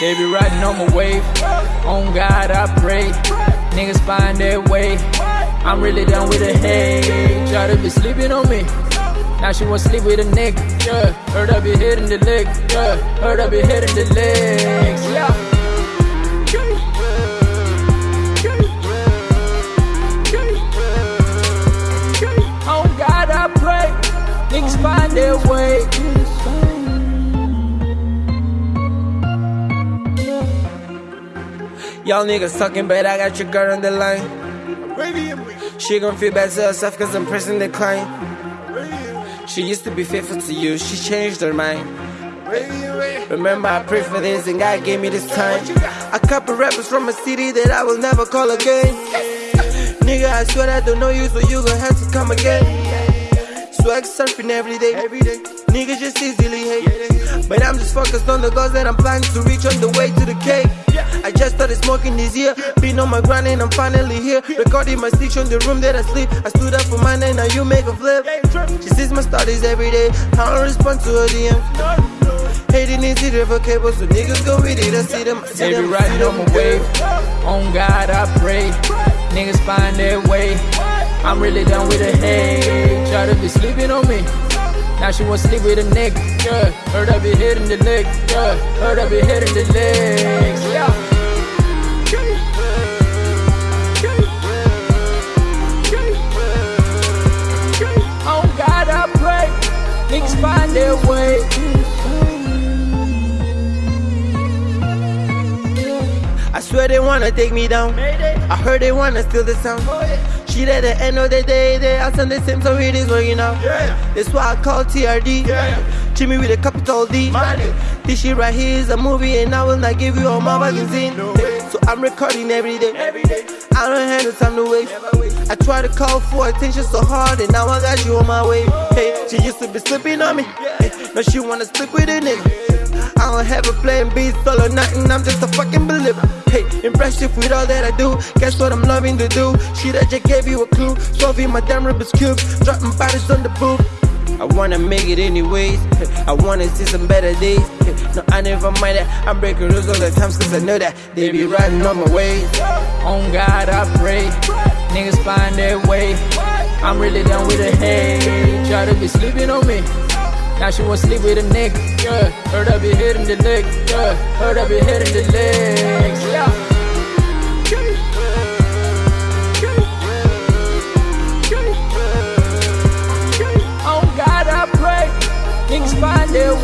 They be riding on my wave. On God I pray. Niggas find their way. I'm really done with the hate. Try to be sleeping on me. Now she wanna sleep with a nigga. Yeah, heard I be hitting the leg. Yeah, heard I be hitting the legs. Yeah. Their way. Y'all niggas talking, but I got your girl on the line. She gon' feel bad to herself cause I'm pressing decline. She used to be faithful to you, she changed her mind. Remember, I prayed for this and God gave me this time. A couple rappers from a city that I will never call again. Nigga, I swear I don't know you, so you gon' have to come again. Swag surfing every day. Every day. Niggas just easily hate. But I'm just focused on the goals that I'm planning to reach on the way to the cake. I just started smoking this year. Been on my grind and I'm finally here. Recording my stitch on the room that I sleep. I stood up for mine and now you make a flip. She sees my stories every day. I don't respond to her DM. Hating is irrevocable, so niggas go with it. I see them. I see They be them. Riding on my wave. On God I pray. Niggas find their way. I'm really done with the hate. Try to be sleeping on me. Now she wanna sleep with a nigga. Yeah, heard I be hitting the leg. Yeah, heard I be hitting the legs. Yeah. Swear they wanna take me down. I heard they wanna steal the sound. Oh, she at the end of the day, they all sound the same, so it is working out. That's why I call TRD. Jimmy with a capital D. This shit right here is a movie, and I will not give you all my magazine. So I'm recording every day. I don't have no time to waste. I try to call for attention so hard, and now I got you on my way. Oh. Hey, she used to be slipping on me. Hey, now she wanna slip with a nigga. I don't have a plan B, solo nothing, I'm just a fucking believer. Hey, impressive with all that I do. Guess what I'm loving to do? Shit, I just gave you a clue. Solving my damn Rubik's Cube, dropping bodies on the booth. I wanna make it anyways. I wanna see some better days. No, I never mind that. I'm breaking rules all the times cause I know that they be riding on my ways. On God I pray. Niggas find their way. I'm really done with the hate. Try to be sleeping on me. Now she wanna sleep with a nigga. Yeah, heard I be hitting the leg. Yeah, heard I be hitting the legs. Yeah. Oh pray. Niggas find their